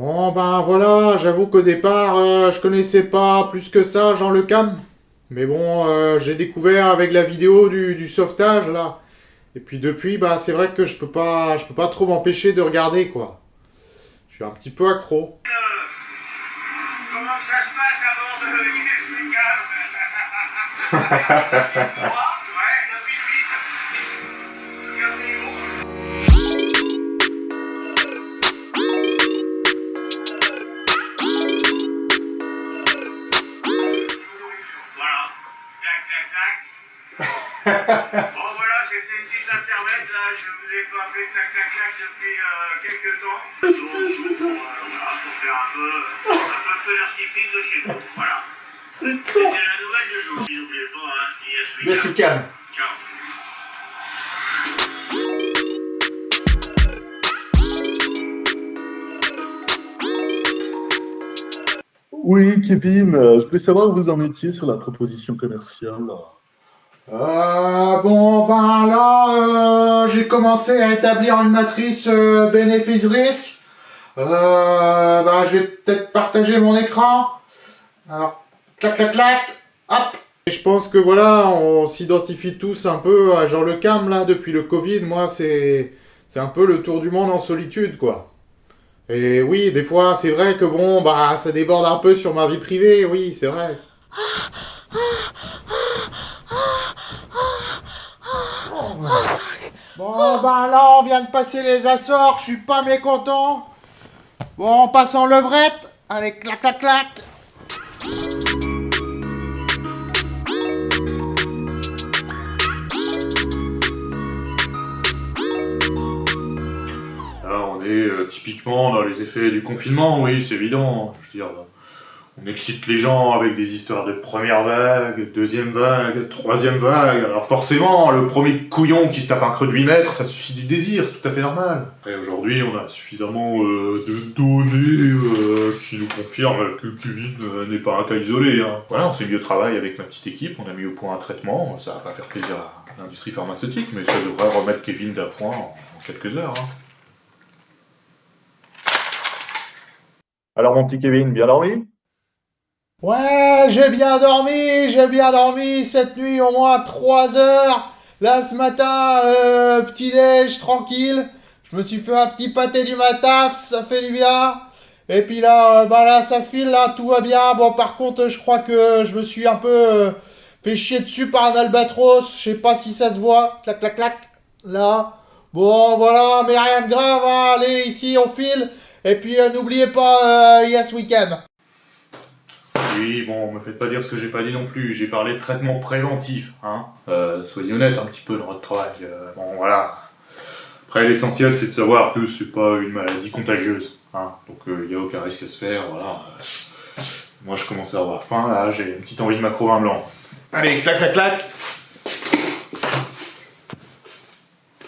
Bon ben voilà, j'avoue qu'au départ, euh, je connaissais pas plus que ça Jean Le Cam. Mais bon, euh, j'ai découvert avec la vidéo du, du sauvetage là. Et puis depuis, bah c'est vrai que je peux pas, je peux pas trop m'empêcher de regarder quoi. Je suis un petit peu accro. Comment ça se passe bord de là, je vous ai pas fait clac clac clac depuis euh, quelques temps. Donc, euh, voilà, pour faire un peu, un peu feu d'artifice de chez vous. Voilà. C'était la nouvelle du jour. N'oubliez pas, hein. Cam. Ciao. Oui, Kevin, euh, je voulais savoir où vous en étiez sur la proposition commerciale. Euh, bon ben là, euh, j'ai commencé à établir une matrice euh, bénéfice-risque. Euh, ben, je vais peut-être partager mon écran. Alors, clac clac clac, hop. Et je pense que voilà, on s'identifie tous un peu à Jean Le Cam là depuis le Covid. Moi, c'est c'est un peu le tour du monde en solitude quoi. Et oui, des fois, c'est vrai que bon, bah, ça déborde un peu sur ma vie privée. Oui, c'est vrai. Bon, ben là, on vient de passer les Açores, je suis pas mécontent. Bon, on passe en levrette. Allez, clac, clac, clac. Là, on est euh, typiquement dans les effets du confinement, oui, c'est évident. Je veux dire, on excite les gens avec des histoires de première vague, deuxième vague, troisième vague. Alors forcément, le premier couillon qui se tape un creux de 8 mètres, ça suscite du désir, c'est tout à fait normal. Après, aujourd'hui, on a suffisamment euh, de données euh, qui nous confirment que Kevin euh, n'est pas un cas isolé. hein. Voilà, on s'est mis au travail avec ma petite équipe, on a mis au point un traitement. Ça va pas faire plaisir à l'industrie pharmaceutique, mais ça devrait remettre Kevin d'appoint en, en quelques heures. hein. Alors, mon petit Kevin, bien dormi? Ouais, j'ai bien dormi, j'ai bien dormi cette nuit au moins 3 heures. Là, ce matin, euh, petit déj tranquille. Je me suis fait un petit pâté du matin, ça fait du bien. Et puis là, euh, bah là, ça file, là, tout va bien. Bon, par contre, je crois que je me suis un peu euh, fait chier dessus par un albatros. Je sais pas si ça se voit. Clac, clac, clac. Là. Bon, voilà, mais rien de grave. hein. Allez, ici, on file. Et puis, euh, n'oubliez pas, Yes Weekend. Oui, bon, me faites pas dire ce que j'ai pas dit non plus. J'ai parlé de traitement préventif, hein. Euh, soyez honnête un petit peu dans votre travail. euh, bon, voilà. Après, l'essentiel, c'est de savoir que c'est pas une maladie contagieuse, hein. Donc, il n'y a aucun risque à se faire, voilà. Euh, Moi, je commence à avoir faim, là. J'ai une petite envie de macro vin blanc. Allez, clac, clac, clac.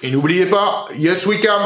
Et n'oubliez pas, Yes Weekend